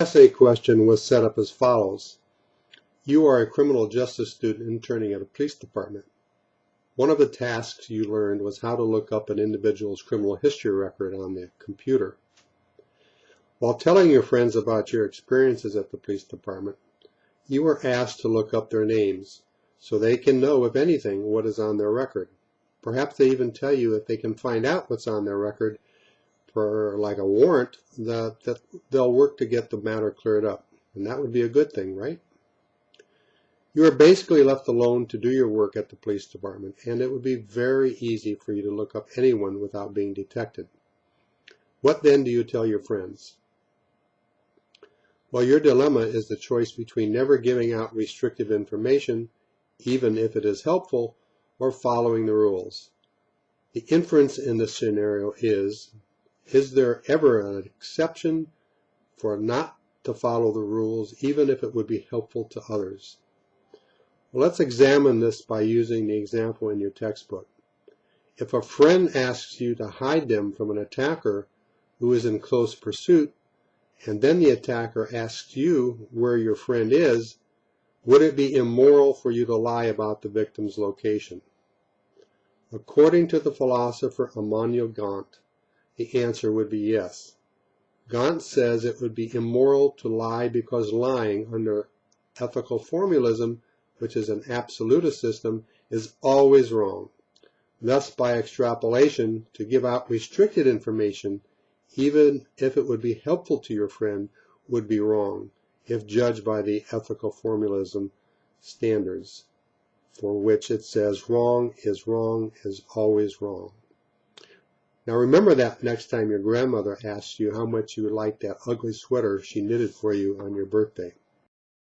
essay question was set up as follows. You are a criminal justice student interning at a police department. One of the tasks you learned was how to look up an individual's criminal history record on the computer. While telling your friends about your experiences at the police department, you were asked to look up their names so they can know, if anything, what is on their record. Perhaps they even tell you if they can find out what's on their record for like a warrant that, that they'll work to get the matter cleared up. And that would be a good thing, right? You are basically left alone to do your work at the police department, and it would be very easy for you to look up anyone without being detected. What then do you tell your friends? Well, your dilemma is the choice between never giving out restrictive information, even if it is helpful, or following the rules. The inference in this scenario is is there ever an exception for not to follow the rules, even if it would be helpful to others? Well, let's examine this by using the example in your textbook. If a friend asks you to hide them from an attacker who is in close pursuit, and then the attacker asks you where your friend is, would it be immoral for you to lie about the victim's location? According to the philosopher Immanuel Kant, the answer would be yes. Kant says it would be immoral to lie because lying under ethical formalism, which is an absolutist system, is always wrong. Thus, by extrapolation, to give out restricted information, even if it would be helpful to your friend, would be wrong, if judged by the ethical formalism standards, for which it says wrong is wrong is always wrong. Now remember that next time your grandmother asks you how much you would like that ugly sweater she knitted for you on your birthday.